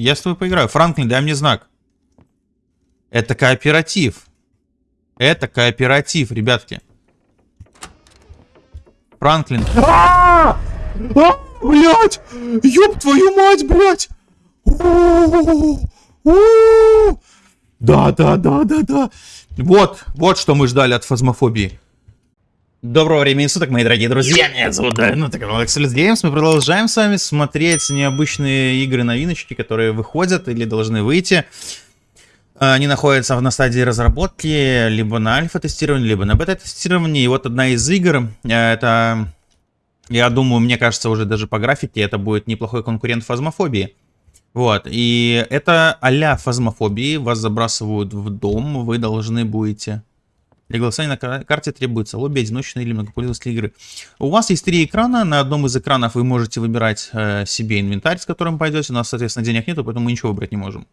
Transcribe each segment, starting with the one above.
Я с тобой поиграю. Франклин, дай мне знак. Это кооператив. Это кооператив, ребятки. Франклин. А, блять! Ёб твою мать, блять! Да, да, да, да, да. Вот, вот что мы ждали от фазмофобии. Доброго времени суток, мои дорогие друзья. Меня зовут ну так Alex Games. Мы продолжаем с вами смотреть необычные игры-новиночки, которые выходят или должны выйти. Они находятся на стадии разработки, либо на альфа-тестировании, либо на бета-тестировании. И вот одна из игр, э, это, я думаю, мне кажется, уже даже по графике, это будет неплохой конкурент фазмофобии. Вот, и это а-ля фазмофобии, вас забрасывают в дом, вы должны будете для голосования на карте требуется лобби, одиночный или многопользовательской игры. У вас есть три экрана. На одном из экранов вы можете выбирать э, себе инвентарь, с которым пойдете. У нас, соответственно, денег нету, поэтому мы ничего выбрать не можем.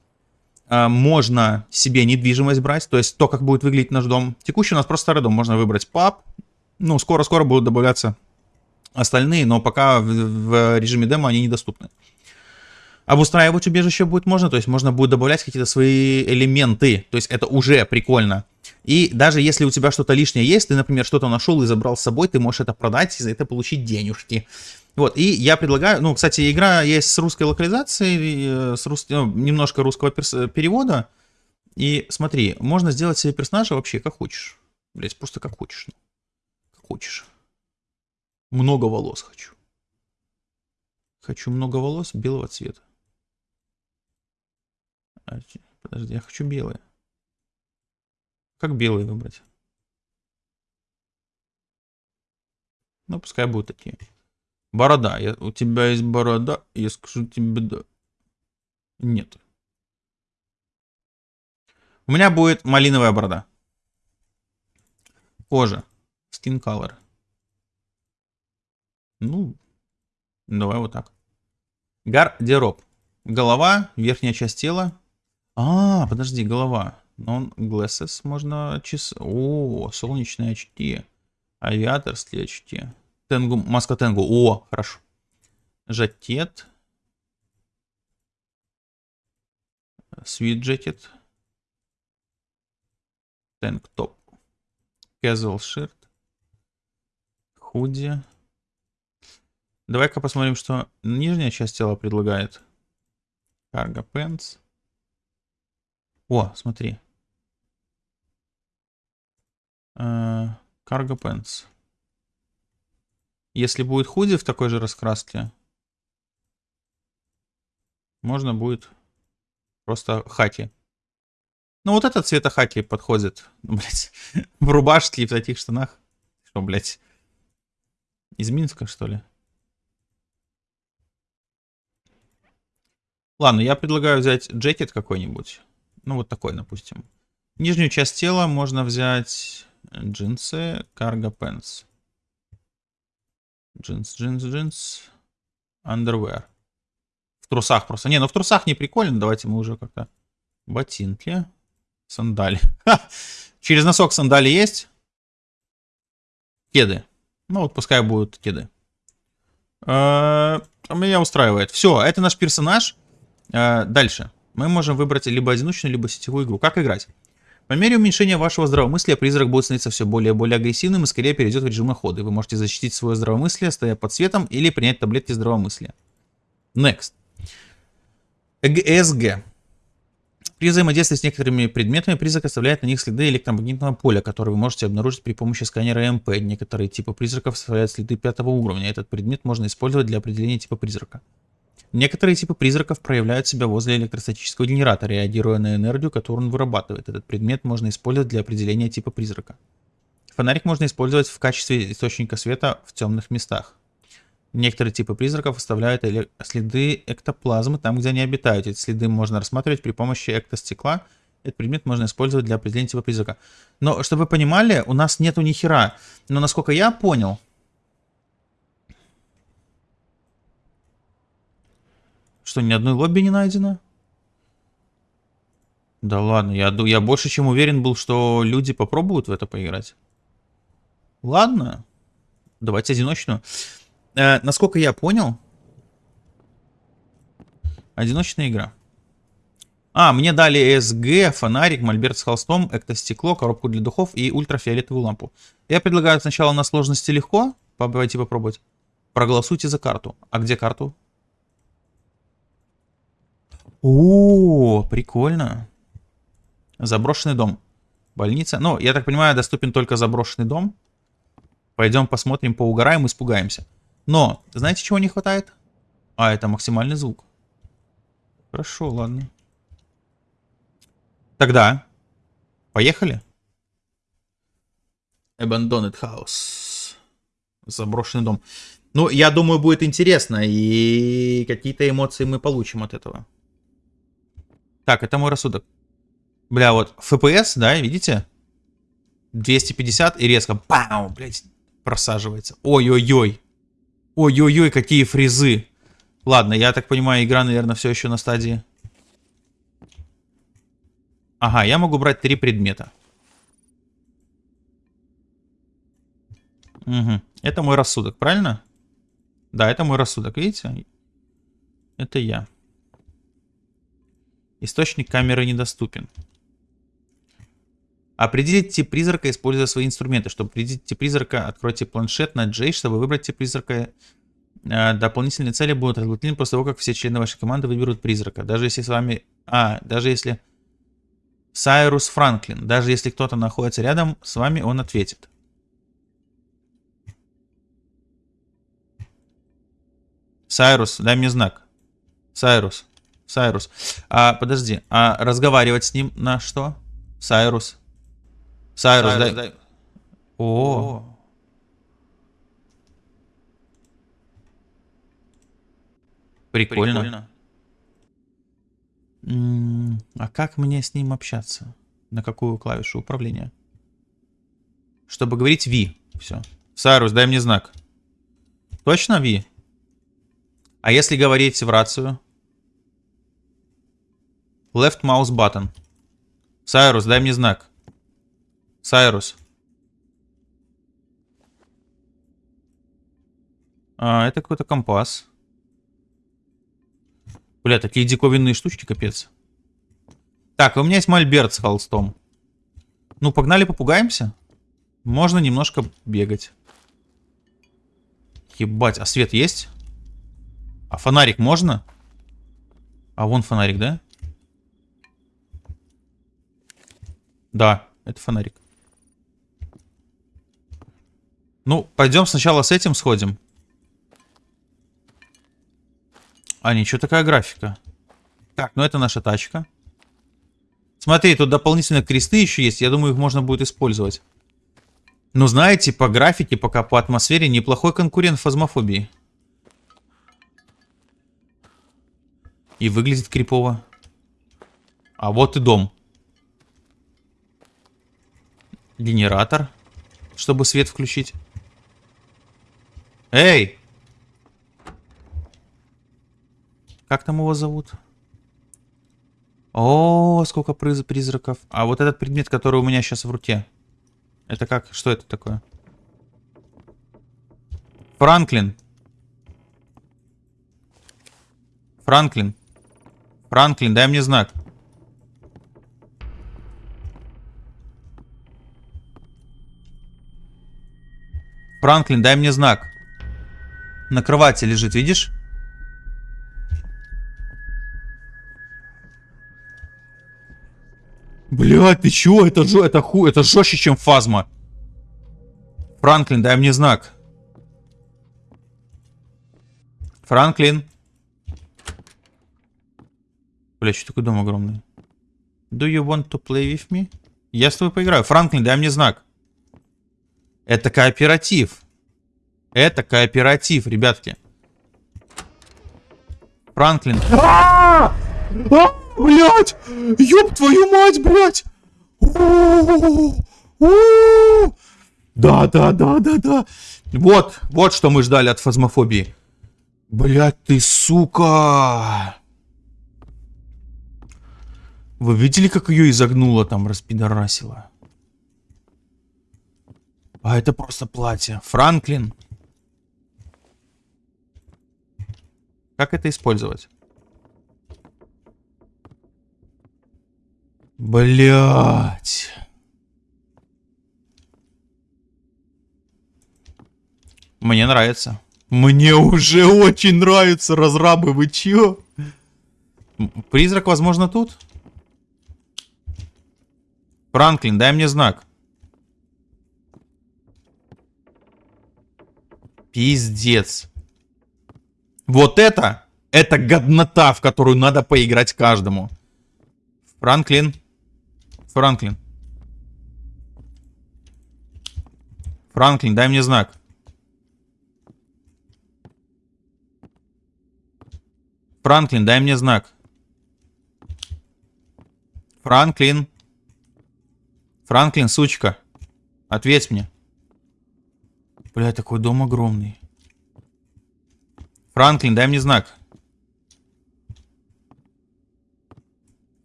Э, можно себе недвижимость брать, то есть то, как будет выглядеть наш дом. Текущий у нас просто старый дом. Можно выбрать паб. Ну, скоро-скоро будут добавляться остальные, но пока в, в режиме демо они недоступны. Обустраивать убежище будет можно, то есть можно будет добавлять какие-то свои элементы. То есть это уже прикольно. И даже если у тебя что-то лишнее есть, ты, например, что-то нашел и забрал с собой, ты можешь это продать и за это получить денежки. Вот, и я предлагаю, ну, кстати, игра есть с русской локализацией, э, с рус... ну, немножко русского перс... перевода. И смотри, можно сделать себе персонажа вообще как хочешь. Блять, просто как хочешь. Ну. Как хочешь. Много волос хочу. Хочу много волос белого цвета. А, подожди, я хочу белое. Как белые выбрать? Ну, пускай будут такие. Борода. Я, у тебя есть борода, я скажу тебе да. Нет. У меня будет малиновая борода. Кожа. Skin color. Ну, давай вот так. Гардероб. Голова, верхняя часть тела. А, подожди, голова. Non glasses можно часы. О, солнечные очки. Авиаторские очки. Тенгу, маска Тенгу. О, хорошо. Жакет. Свит джекет. Тэнк топ. Casual shirt. Худи. Давай-ка посмотрим, что нижняя часть тела предлагает. Cargo pants. О, смотри. Cargo Pants. Если будет худи в такой же раскраске, можно будет просто хаки. Ну вот этот цвета хаки подходит. Блять, в рубашке и в таких штанах. Что, блять, из Минска, что ли? Ладно, я предлагаю взять джекет какой-нибудь. Ну, вот такой, допустим. Нижнюю часть тела можно взять Джинсы, cargo pants. Джинс, джинс, джинс. Underwear. В трусах просто. Не, ну в трусах не прикольно. Давайте мы уже как-то... Ботинки. Сандали. Через носок сандали есть? Кеды. Ну вот пускай будут кеды. А, меня устраивает. Все, это наш персонаж. А, дальше. Мы можем выбрать либо одиночную, либо сетевую игру. Как играть? По мере уменьшения вашего здравомыслия призрак будет становиться все более и более агрессивным и скорее перейдет в режим охоты. Вы можете защитить свое здравомыслие, стоя под светом, или принять таблетки здравомыслия. Next. ЭГСГ. При взаимодействии с некоторыми предметами призрак оставляет на них следы электромагнитного поля, которые вы можете обнаружить при помощи сканера МП. Некоторые типы призраков оставляют следы пятого уровня. Этот предмет можно использовать для определения типа призрака. Некоторые типы призраков проявляют себя возле электростатического генератора, реагируя на энергию, которую он вырабатывает. Этот предмет можно использовать для определения типа призрака. Фонарик можно использовать в качестве источника света в темных местах. Некоторые типы призраков оставляют следы эктоплазмы там, где они обитают. Эти следы можно рассматривать при помощи эктостекла. Этот предмет можно использовать для определения типа призрака. Но, чтобы вы понимали, у нас нету ни хера. Но, насколько я понял, Что, ни одной лобби не найдено? Да ладно, я, я больше чем уверен был, что люди попробуют в это поиграть. Ладно. Давайте одиночную. Э, насколько я понял, одиночная игра. А, мне дали СГ, фонарик, мольберт с холстом, эктостекло, коробку для духов и ультрафиолетовую лампу. Я предлагаю сначала на сложности легко. Пойти попробовать. Проголосуйте за карту. А где карту? О, прикольно. Заброшенный дом. Больница. Ну, я так понимаю, доступен только заброшенный дом. Пойдем посмотрим, поугараем, испугаемся. Но, знаете, чего не хватает? А, это максимальный звук. Хорошо, ладно. Тогда, поехали. Abandoned House. Заброшенный дом. Ну, я думаю, будет интересно, и какие-то эмоции мы получим от этого. Так, это мой рассудок. Бля, вот FPS, да, видите? 250 и резко, пау, блядь, просаживается. Ой-ой-ой. Ой-ой-ой, какие фрезы. Ладно, я так понимаю, игра, наверное, все еще на стадии. Ага, я могу брать три предмета. Угу. Это мой рассудок, правильно? Да, это мой рассудок, видите? Это я. Источник камеры недоступен. Определить тип призрака, используя свои инструменты. Чтобы определить призрака, откройте планшет на J, чтобы выбрать призрака. Э, дополнительные цели будут разблокированы после того, как все члены вашей команды выберут призрака. Даже если с вами... А, даже если... Сайрус Франклин. Даже если кто-то находится рядом с вами, он ответит. Сайрус, дай мне знак. Сайрус. Сайрус. А, подожди. А разговаривать с ним на что? Сайрус. Сайрус, Сайрус дай... дай... О. О. Прикольно. Прикольно. М -м а как мне с ним общаться? На какую клавишу управления? Чтобы говорить V. Все. Сайрус, дай мне знак. Точно V? А если говорить в рацию? Left mouse button. Сайрус, дай мне знак. Сайрус. А, это какой-то компас. Бля, такие диковинные штучки, капец. Так, у меня есть мольберт с холстом. Ну, погнали попугаемся. Можно немножко бегать. Ебать, а свет есть? А фонарик можно? А вон фонарик, да? Да, это фонарик. Ну, пойдем сначала с этим сходим. А, ничего такая графика. Так, ну это наша тачка. Смотри, тут дополнительно кресты еще есть. Я думаю, их можно будет использовать. Ну, знаете, по графике, пока по атмосфере, неплохой конкурент фазмофобии. И выглядит крипово. А вот и дом. Генератор. Чтобы свет включить. Эй! Как там его зовут? О, сколько приз призраков. А вот этот предмет, который у меня сейчас в руке. Это как? Что это такое? Франклин. Франклин. Франклин, дай мне знак. Франклин, дай мне знак. На кровати лежит, видишь? Блядь, ты чё? Это, жё, это, ху, это жестче, чем фазма. Франклин, дай мне знак. Франклин. Бля, что такой дом огромный? Do you want to play with me? Я с тобой поиграю. Франклин, дай мне знак. Это кооператив. Это кооператив, ребятки. Франклин. А, блять! Ёб твою мать, блять! Да, да, да, да, да. Вот, вот что мы ждали от фазмофобии. Блять, ты сука! Вы видели, как ее изогнуло там, распидорасило? А это просто платье. Франклин. Как это использовать? Блять. Мне нравится. Мне уже очень нравится, разрабы, вы чё? Призрак, возможно, тут? Франклин, дай мне знак. Пиздец. Вот это, это годнота, в которую надо поиграть каждому. Франклин. Франклин. Франклин, дай мне знак. Франклин, дай мне знак. Франклин. Франклин, сучка. Ответь мне. Бля, такой дом огромный. Франклин, дай мне знак.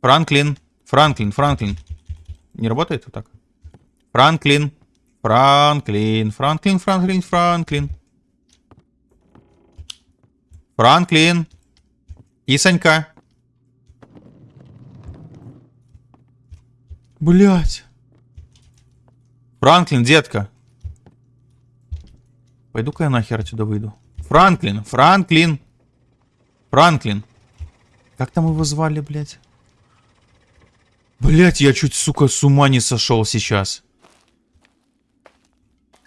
Франклин. Франклин, Франклин. Не работает вот так? Франклин. Франклин, Франклин, Франклин, Франклин. Франклин. И Санька. Блять. Франклин, детка. Пойду-ка я нахер отсюда выйду. Франклин, Франклин. Франклин. Как там его звали, блядь? Блять, я чуть, сука, с ума не сошел сейчас.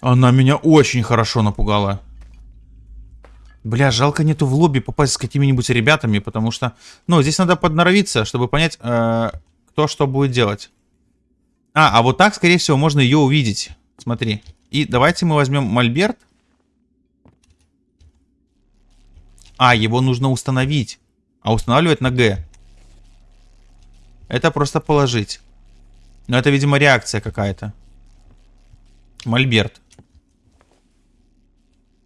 Она меня очень хорошо напугала. Бля, жалко нету в лобби попасть с какими-нибудь ребятами, потому что... Ну, здесь надо подноровиться, чтобы понять, э, кто что будет делать. А, а вот так, скорее всего, можно ее увидеть. Смотри. И давайте мы возьмем мольберт. А, его нужно установить. А устанавливать на Г. Это просто положить. Но это, видимо, реакция какая-то. Мольберт.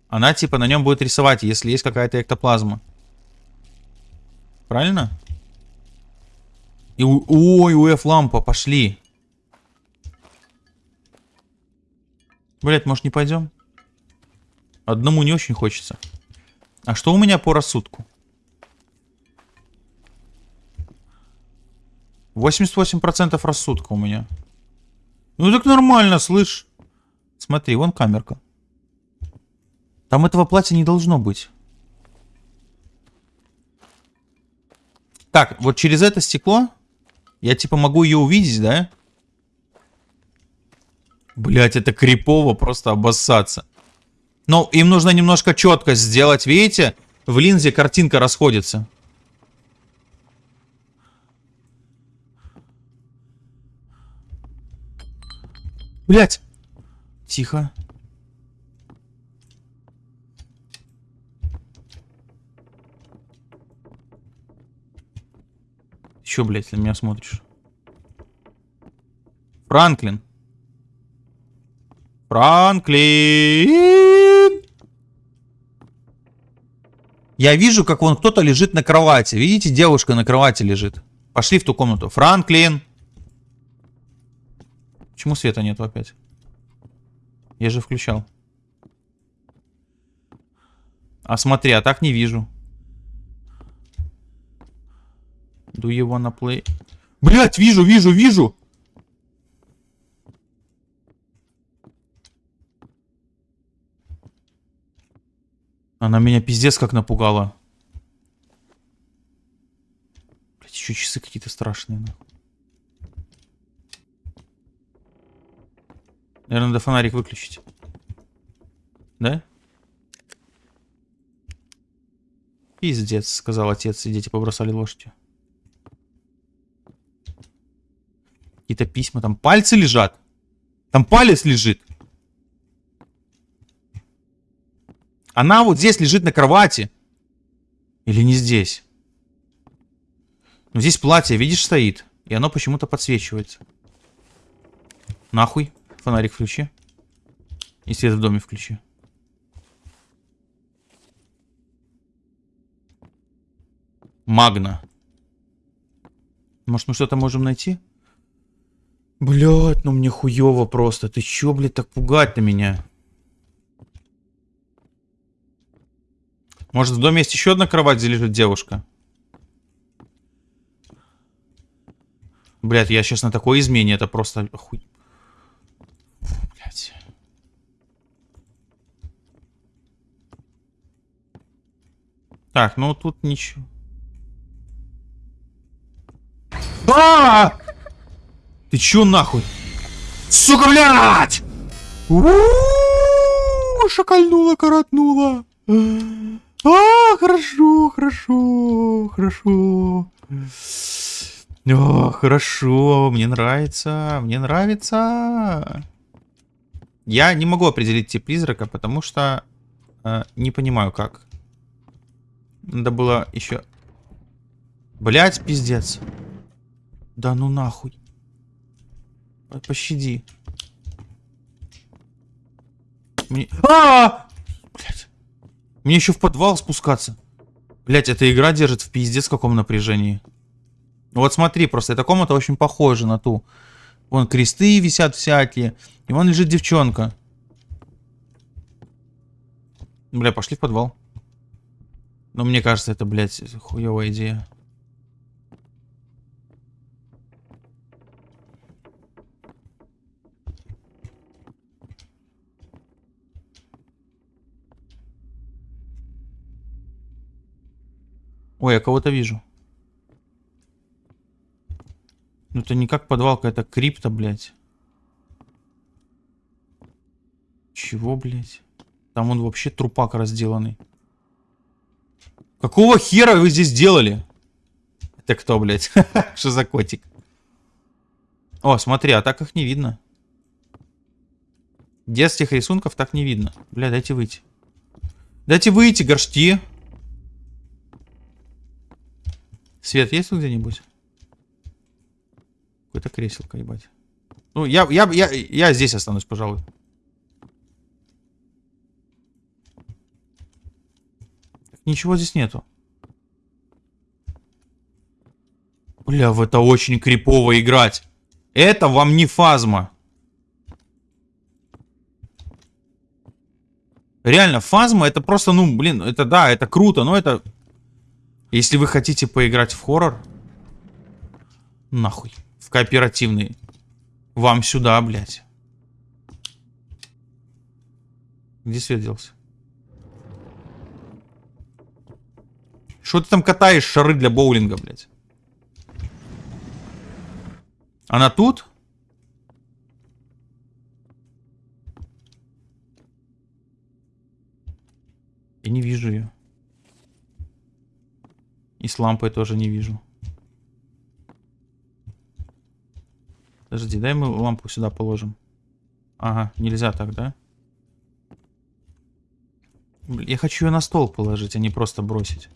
Она типа на нем будет рисовать, если есть какая-то эктоплазма. Правильно? И у... Ой, УФ лампа, пошли. Блять, может не пойдем? Одному не очень хочется. А что у меня по рассудку? 88% рассудка у меня. Ну так нормально, слышь. Смотри, вон камерка. Там этого платья не должно быть. Так, вот через это стекло я типа могу ее увидеть, да? Блять, это крипово просто обоссаться. Но им нужно немножко четко сделать, видите? В линзе картинка расходится. Блять. Тихо. Че, блядь, на меня смотришь? Франклин. Франклин! Я вижу, как вон кто-то лежит на кровати. Видите, девушка на кровати лежит. Пошли в ту комнату. Франклин! Почему света нету опять? Я же включал. А смотри, а так не вижу. Do you wanna play? Блять, вижу, вижу, вижу! Она меня пиздец как напугала. Блять, еще часы какие-то страшные, нахуй. Наверное, надо фонарик выключить. Да? Пиздец, сказал отец, и дети побросали лошадью. Какие-то письма, там пальцы лежат. Там палец лежит. Она вот здесь лежит на кровати. Или не здесь? Ну, здесь платье, видишь, стоит. И оно почему-то подсвечивается. Нахуй. Фонарик включи. И свет в доме включи. Магна. Может, мы что-то можем найти? Блять, ну мне хуево просто. Ты чё, блядь, так пугать-то меня? Может, в доме есть еще одна кровать, где лежит девушка? Блядь, я сейчас на такой измене, это просто хуй. Так, ну тут ничего. А! Ты чё нахуй? Сука, блядь! Шакальнула, коротнула. А, хорошо, хорошо, хорошо. О, хорошо, мне нравится, мне нравится. Я не могу определить тип призрака, потому что э, не понимаю как. Надо было еще... Блять, пиздец. Да ну нахуй. Пощади. Мне... А, -а, -а! Блять. Мне еще в подвал спускаться. Блять, эта игра держит в пиздец каком напряжении. Вот смотри, просто эта комната очень похожа на ту. Вон кресты висят всякие. И вон лежит девчонка. Бля, пошли в подвал. Но мне кажется, это, блядь, хуевая идея. Ой, я кого-то вижу. Ну это не как подвалка, это крипта, блядь. Чего, блядь? Там он вообще трупак разделанный. Какого хера вы здесь делали? Это кто, блядь? Что за котик? О, смотри, а так их не видно. Детских рисунков так не видно. Бля, дайте выйти. Дайте выйти, горшки. Свет есть тут где-нибудь? Какое-то креселко, ебать. Ну, я, я, я, я здесь останусь, пожалуй. Ничего здесь нету. Бля, в это очень крипово играть. Это вам не фазма. Реально, фазма это просто, ну, блин, это да, это круто, но это если вы хотите поиграть в хоррор, нахуй, в кооперативный, вам сюда, блядь. Где свет делся? Что ты там катаешь шары для боулинга, блядь? Она тут? Я не вижу ее. И с лампой тоже не вижу. Подожди, дай мы лампу сюда положим. Ага, нельзя так, да? Я хочу ее на стол положить, а не просто бросить.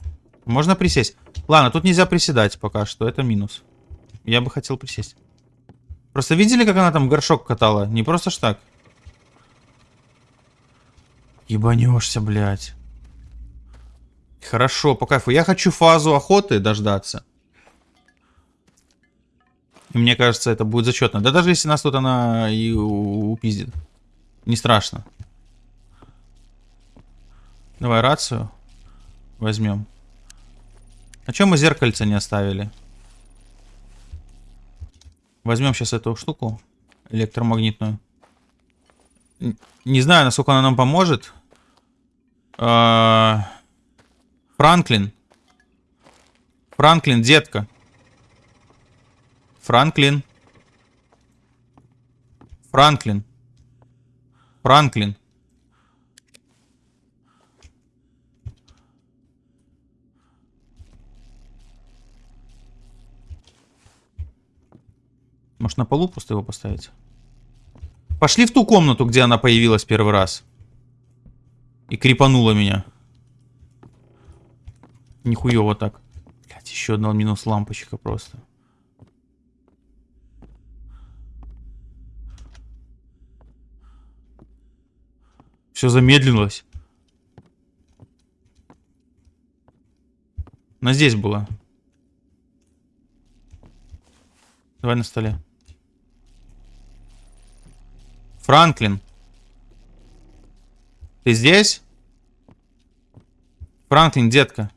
Можно присесть? Ладно, тут нельзя приседать пока что, это минус. Я бы хотел присесть. Просто видели, как она там горшок катала? Не просто ж так. Ебанешься, блядь. Хорошо, по кайфу. Я хочу фазу охоты дождаться. И мне кажется, это будет зачетно. Да даже если нас тут она и упиздит. Не страшно. Давай рацию возьмем. А чем мы зеркальце не оставили? Возьмем сейчас эту штуку электромагнитную. Не знаю, насколько она нам поможет. А, Франклин. Франклин, детка. Франклин. Франклин. Франклин. Может на полу просто его поставить? Пошли в ту комнату, где она появилась первый раз. И крипанула меня. Нихуево так. Блять, еще одна минус лампочка просто. Все замедлилось. Она здесь была. Давай на столе. Франклин. Ты здесь? Франклин, детка.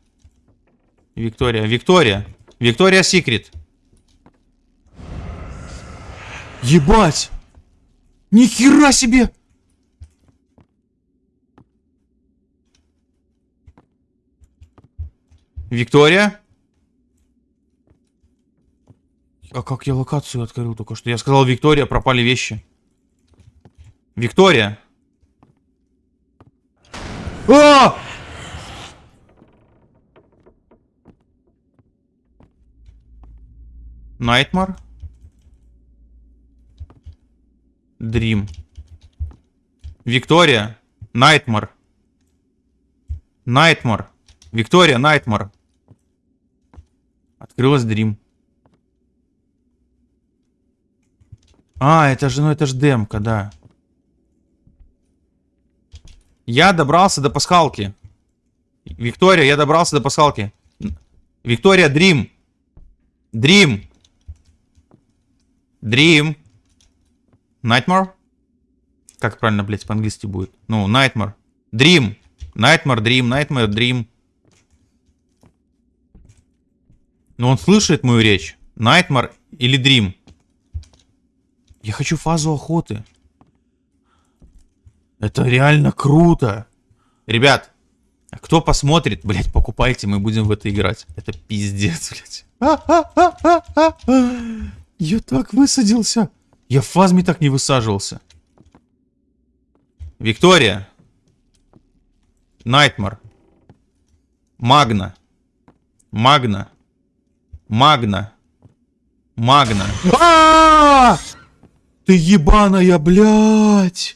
Виктория. Виктория. Виктория Секрет. Ебать! Ни хера себе! Виктория? А как я локацию открыл только что? Я сказал, Виктория, пропали вещи. Виктория! А! Найтмар? Дрим. Виктория. Найтмар. Найтмар. Виктория, Найтмар. Открылась Дрим. А, это же, ну это же демка, да. Я добрался до пасхалки. Виктория, я добрался до пасхалки. Виктория, Дрим. Дрим. Дрим. Nightmare? Как правильно, блядь, по-английски будет? Ну, Nightmare. Dream. Nightmare, Dream, Nightmare, Dream. Но он слышит мою речь. Nightmare или Dream. Я хочу фазу охоты. Это реально круто. Ребят, кто посмотрит, блядь, покупайте, мы будем в это играть. Это пиздец, блядь. Я так высадился. Я в фазме так не высаживался. Виктория. Найтмар. Магна. Магна. Магна. Магна. А! Ты ебаная, блядь!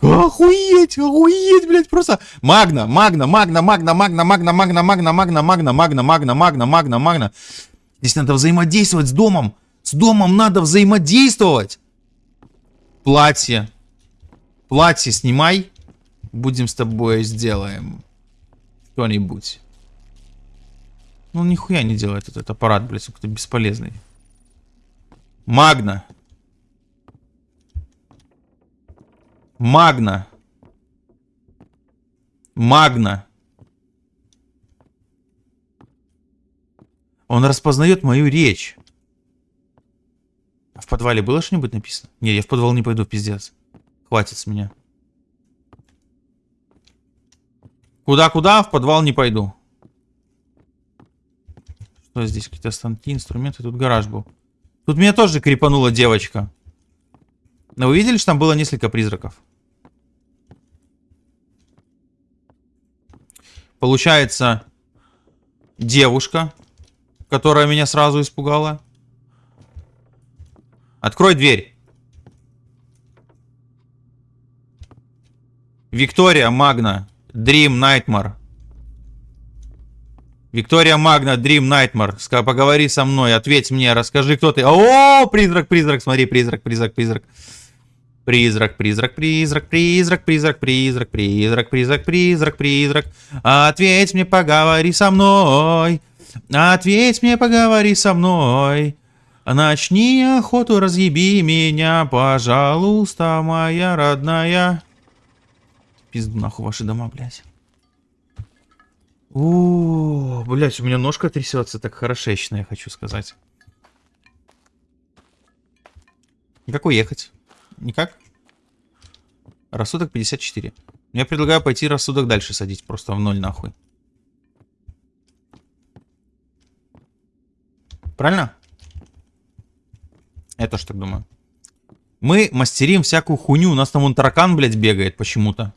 Охуеть, охуеть, блядь, просто. Магна, магна, магна, магна, магна, магна, магна, магна, магна, магна, магна, магна, магна, магна, магна. Здесь надо взаимодействовать с домом. С домом надо взаимодействовать. Платье. Платье снимай. Будем с тобой сделаем. Что-нибудь. Ну, нихуя не делает этот аппарат, блядь, какой-то бесполезный. Магна. Магна. Магна. Он распознает мою речь. А в подвале было что-нибудь написано? Не, я в подвал не пойду, пиздец. Хватит с меня. Куда-куда? В подвал не пойду. Что здесь? Какие-то станки, инструменты. Тут гараж был. Тут меня тоже крепанула девочка. Но вы видели, что там было несколько призраков? Получается, девушка, которая меня сразу испугала. Открой дверь. Виктория Магна. Dream Nightmare. Виктория Магна, Dream Nightmare. Поговори со мной, ответь мне, расскажи, кто ты. О, призрак, призрак, смотри, призрак, призрак, призрак. Призрак, призрак, призрак, призрак, призрак, призрак, призрак, призрак, призрак, призрак. Ответь мне, поговори со мной. Ответь мне, поговори со мной. Начни охоту, разъеби меня, пожалуйста, моя родная. Пизду нахуй ваши дома, блядь. О, блядь, у меня ножка трясется так хорошечно, я хочу сказать. Как уехать? Никак? Рассудок 54. Я предлагаю пойти рассудок дальше садить, просто в ноль нахуй. Правильно? Я тоже так думаю. Мы мастерим всякую хуйню. У нас там вон таракан, блядь, бегает почему-то.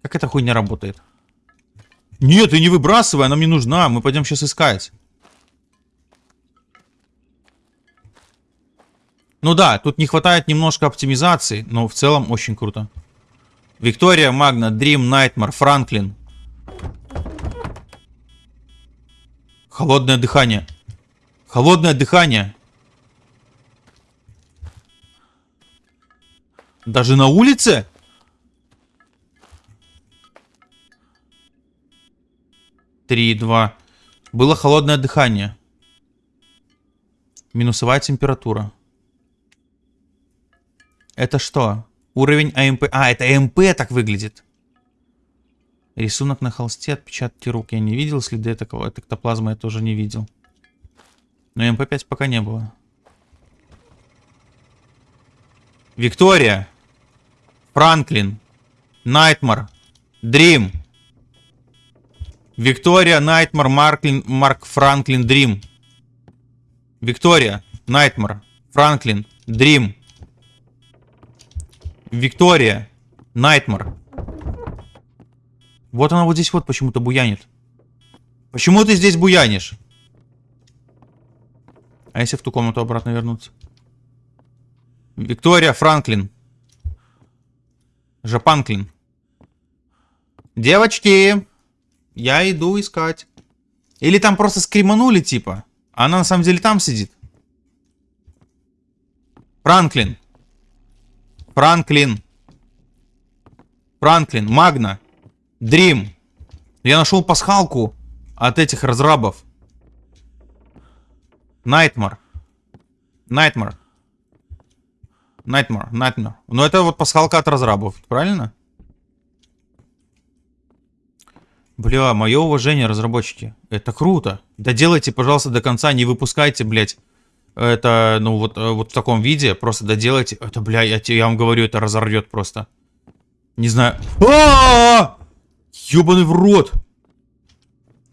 Как эта хуйня работает? Нет, ты не выбрасывай, она мне нужна. Мы пойдем сейчас искать. Ну да, тут не хватает немножко оптимизации, но в целом очень круто. Виктория, Магна, Дрим, Найтмар, Франклин. Холодное дыхание. Холодное дыхание. Даже на улице? Три, два. Было холодное дыхание. Минусовая температура. Это что? Уровень ЭМП. А, это ЭМП так выглядит. Рисунок на холсте, отпечатки рук. Я не видел следы такого. Эктоплазма я тоже не видел. Но ЭМП 5 пока не было. Виктория. Франклин. Nightmare. Dream. Виктория, Найтмар, Марклин, Марк Франклин, Дрим. Виктория, Найтмар, Франклин, Дрим. Виктория, Найтмар. Вот она вот здесь вот почему-то буянит. Почему ты здесь буянишь? А если в ту комнату обратно вернуться? Виктория Франклин. Жапанклин. Девочки, я иду искать. Или там просто скриманули, типа. А она на самом деле там сидит. Франклин. Франклин. Франклин. Магна. Дрим. Я нашел пасхалку от этих разрабов. Найтмар. Найтмар. Nightmare, Nightmare. Ну это вот пасхалка от разрабов, правильно? Бля, мое уважение, разработчики. Это круто. Да делайте, пожалуйста, до конца, не выпускайте, блядь. Это, ну, вот, э, вот в таком виде. Просто доделайте. Это, бля, я, я вам говорю, это разорвет просто. Не знаю. А Ёбаный в рот!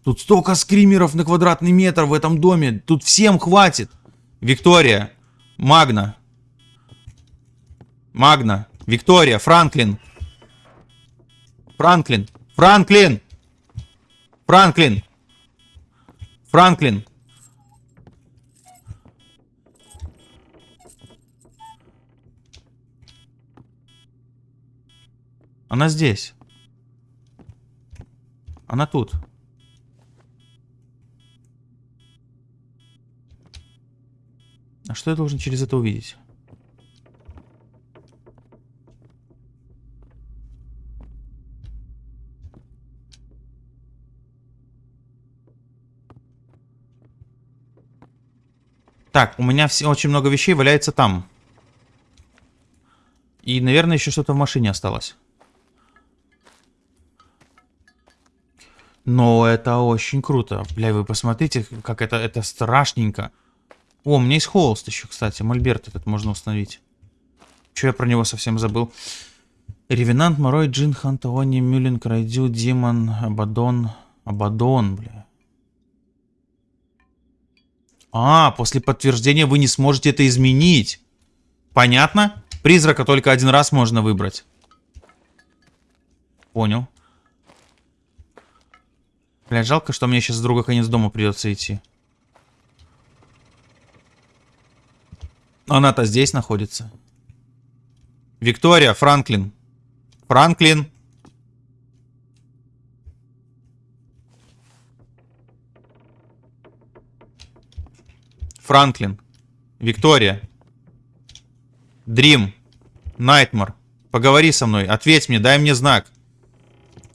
Тут столько скримеров на квадратный метр в этом доме. Тут всем хватит. Виктория. Магна. Магна. Виктория. Франклин. Франклин. Франклин. Франклин. Франклин. Она здесь. Она тут. А что я должен через это увидеть? Так, у меня все, очень много вещей валяется там. И, наверное, еще что-то в машине осталось. Но это очень круто. Бля, вы посмотрите, как это, это страшненько. О, у меня есть холст еще, кстати. Мольберт этот можно установить. Че я про него совсем забыл? Ревенант, Морой, Джин, Хантоони, Мюлин, Крайдю, Димон, Абадон. Абадон, бля. А, после подтверждения вы не сможете это изменить. Понятно? Призрака только один раз можно выбрать. Понял. Блядь, жалко, что мне сейчас с друга конец дома придется идти. Она-то здесь находится. Виктория, Франклин. Франклин. Франклин, Виктория, Дрим, Найтмар, поговори со мной, ответь мне, дай мне знак.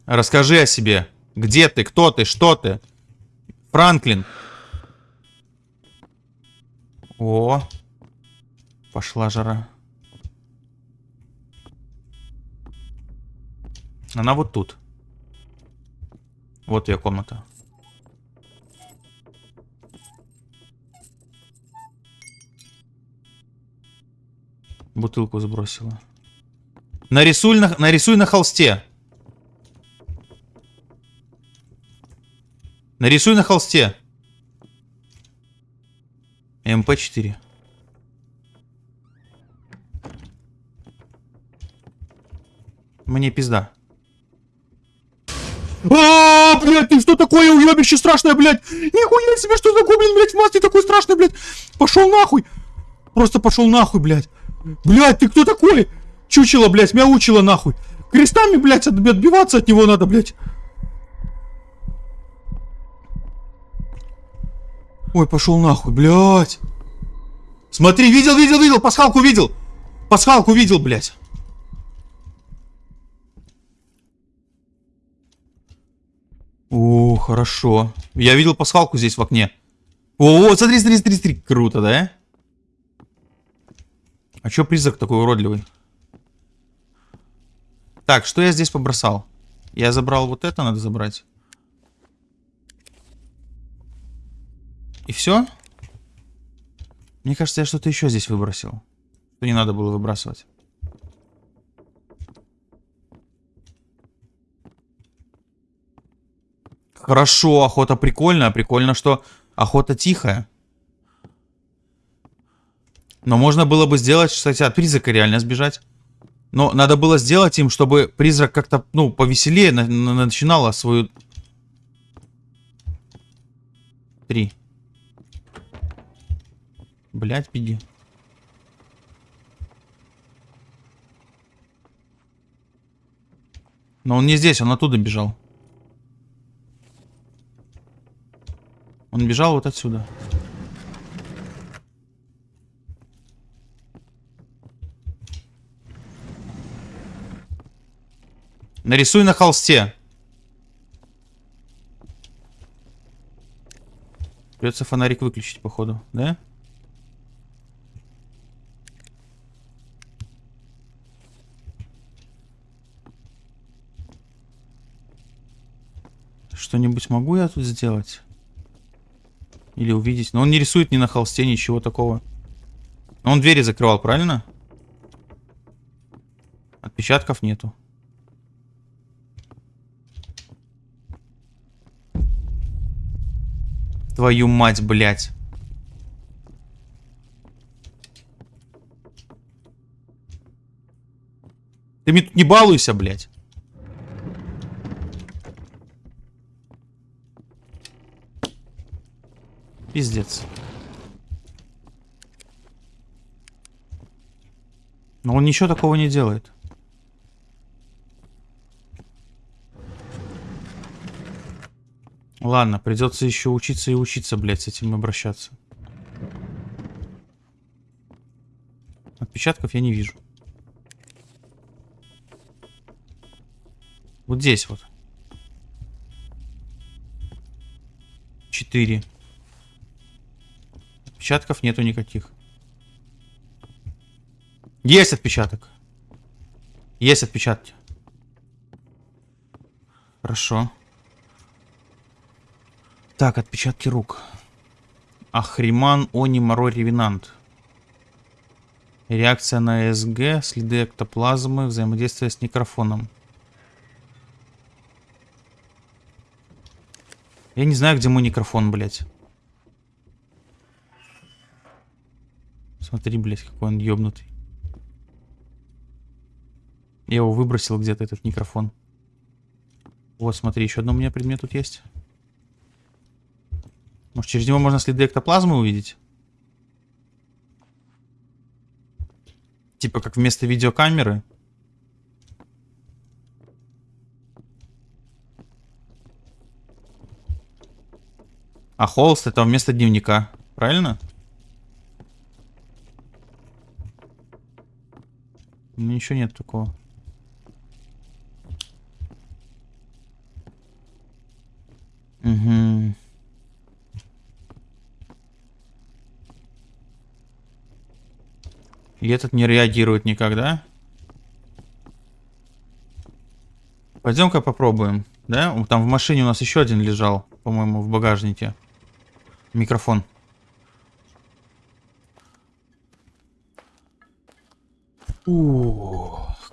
Расскажи о себе. Где ты, кто ты, что ты? Франклин. О, пошла жара. Она вот тут. Вот ее комната. Бутылку сбросила. Нарисуй на, нарисуй на холсте. Нарисуй на холсте. МП-4. Мне пизда. А, блядь, ты что такое уебище страшное, блядь? Нихуя себе, что за гоблин, блядь, в маске такой страшный, блядь. Пошел нахуй. Просто пошел нахуй, блядь. Блядь, ты кто такой? Чучело, блядь, мяучило нахуй. Крестами, блядь, отбиваться от него надо, блядь. Ой, пошел нахуй, блядь. Смотри, видел, видел, видел, пасхалку видел. Пасхалку видел, блядь. О, хорошо. Я видел пасхалку здесь в окне. О, смотри, смотри, смотри, смотри. Круто, да? А чё призрак такой уродливый? Так, что я здесь побросал? Я забрал вот это, надо забрать. И все? Мне кажется, я что-то еще здесь выбросил. Что не надо было выбрасывать. Хорошо, охота прикольная. Прикольно, что охота тихая. Но можно было бы сделать, кстати, от призрака реально сбежать. Но надо было сделать им, чтобы призрак как-то, ну, повеселее на на начинала свою... Три. Блять, беги. Но он не здесь, он оттуда бежал. Он бежал вот отсюда. Нарисуй на холсте. Придется фонарик выключить, походу, да? Что-нибудь могу я тут сделать? Или увидеть? Но он не рисует ни на холсте, ничего такого. Он двери закрывал, правильно? Отпечатков нету. Твою мать, блядь. Ты мне тут не балуйся, блядь. Пиздец. Но он ничего такого не делает. Ладно, придется еще учиться и учиться, блядь, с этим обращаться. Отпечатков я не вижу. Вот здесь вот. Четыре. Отпечатков нету никаких. Есть отпечаток. Есть отпечатки. Хорошо. Так, отпечатки рук. Ахриман, Они, Морой, Ревенант. Реакция на СГ, следы эктоплазмы, взаимодействие с микрофоном. Я не знаю, где мой микрофон, блядь. Смотри, блядь, какой он ёбнутый. Я его выбросил где-то, этот микрофон. Вот, смотри, еще одно у меня предмет тут есть. Может, через него можно следы эктоплазмы увидеть? Типа как вместо видеокамеры. А холст это вместо дневника. Правильно? Ну, ничего нет такого. Угу. И этот не реагирует никогда. Пойдем-ка попробуем. Да? Там в машине у нас еще один лежал, по-моему, в багажнике. Микрофон.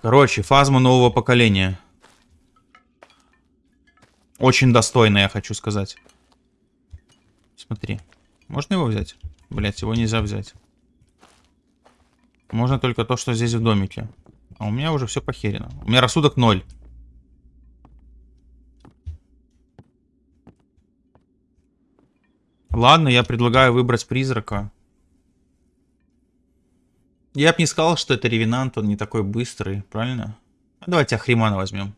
Короче, фазма нового поколения. Очень достойная, я хочу сказать. Смотри. Можно его взять? Блять, его нельзя взять. Можно только то, что здесь в домике. А у меня уже все похерено. У меня рассудок ноль. Ладно, я предлагаю выбрать призрака. Я бы не сказал, что это ревенант, он не такой быстрый, правильно? Давайте Ахримана возьмем.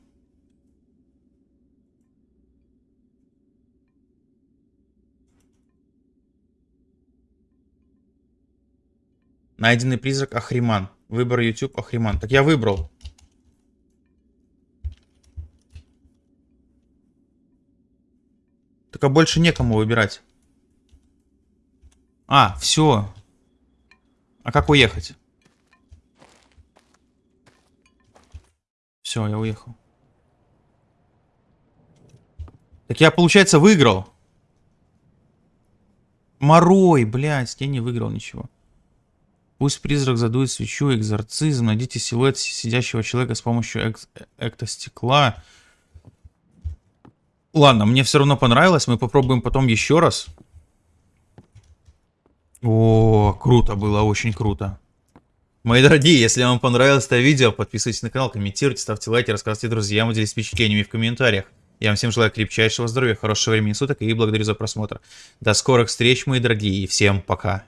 Найденный призрак Ахриман. Выбор YouTube Ахриман. Так я выбрал. Только больше некому выбирать. А, все. А как уехать? Все, я уехал. Так я, получается, выиграл. Морой, блядь, я не выиграл ничего. Пусть призрак задует свечу, экзорцизм, найдите силуэт сидящего человека с помощью эк эктостекла. Ладно, мне все равно понравилось, мы попробуем потом еще раз. О, круто было, очень круто. Мои дорогие, если вам понравилось это видео, подписывайтесь на канал, комментируйте, ставьте лайки, рассказывайте друзьям, делитесь впечатлениями в комментариях. Я вам всем желаю крепчайшего здоровья, хорошего времени суток и благодарю за просмотр. До скорых встреч, мои дорогие, и всем пока.